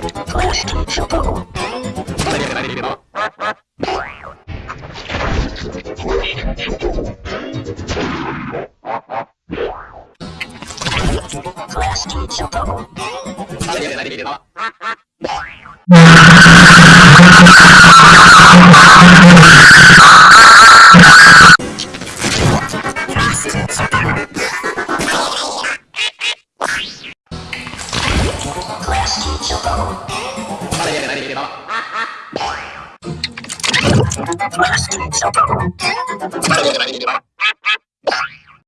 Plastic Chocobo. しちょっとまだやらなければまだやらなければ